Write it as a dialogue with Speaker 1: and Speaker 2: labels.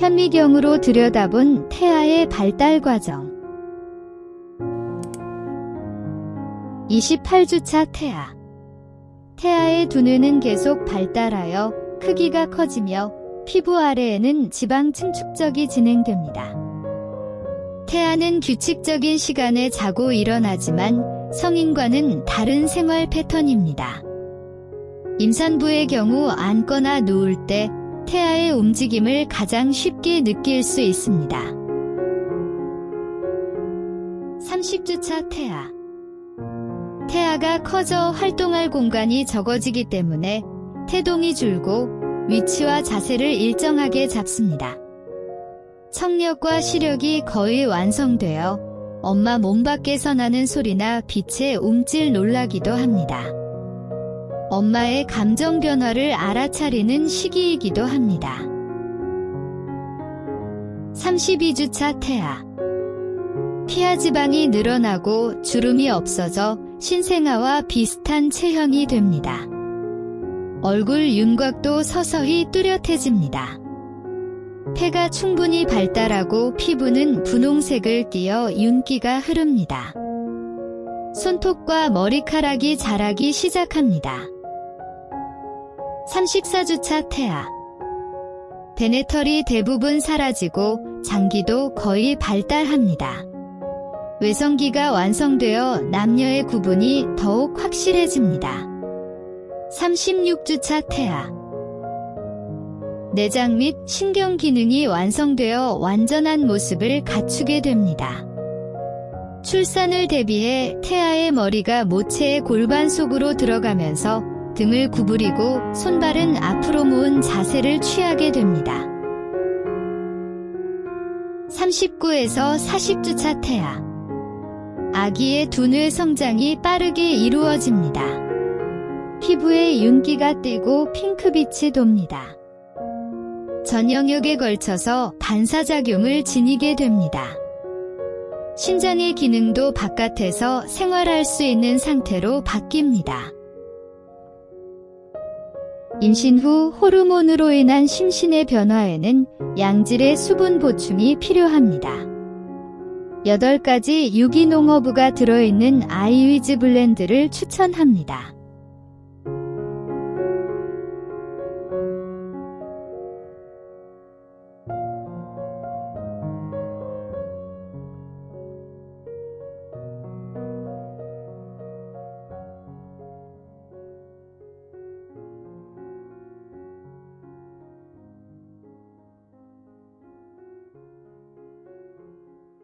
Speaker 1: 현미경으로 들여다본 태아의 발달 과정. 28주차 태아. 태아의 두뇌는 계속 발달하여 크기가 커지며 피부 아래에는 지방 층축적이 진행됩니다. 태아는 규칙적인 시간에 자고 일어나지만 성인과는 다른 생활 패턴입니다. 임산부의 경우 앉거나 누울 때 태아의 움직임을 가장 쉽게 느낄 수 있습니다. 30주차 태아 태아가 커져 활동할 공간이 적어지기 때문에 태동이 줄고 위치와 자세를 일정하게 잡습니다. 청력과 시력이 거의 완성되어 엄마 몸 밖에서 나는 소리나 빛에 움찔 놀라기도 합니다. 엄마의 감정 변화를 알아차리는 시기이기도 합니다. 32주차 태아 피하 지방이 늘어나고 주름이 없어져 신생아와 비슷한 체형이 됩니다. 얼굴 윤곽도 서서히 뚜렷해집니다. 폐가 충분히 발달하고 피부는 분홍색을 띠어 윤기가 흐릅니다. 손톱과 머리카락이 자라기 시작합니다. 34주차 태아 베네털이 대부분 사라지고 장기도 거의 발달합니다. 외성기가 완성되어 남녀의 구분이 더욱 확실해집니다. 36주차 태아 내장 및 신경 기능이 완성되어 완전한 모습을 갖추게 됩니다. 출산을 대비해 태아의 머리가 모체의 골반 속으로 들어가면서 등을 구부리고 손발은 앞으로 모은 자세를 취하게 됩니다. 39에서 40주차 태아 아기의 두뇌 성장이 빠르게 이루어집니다. 피부에 윤기가 띄고 핑크빛이 돕니다. 전 영역에 걸쳐서 반사작용을 지니게 됩니다. 신장의 기능도 바깥에서 생활할 수 있는 상태로 바뀝니다. 임신 후 호르몬으로 인한 심신의 변화에는 양질의 수분 보충이 필요합니다. 8가지 유기농 허브가 들어있는 아이위즈 블렌드를 추천합니다.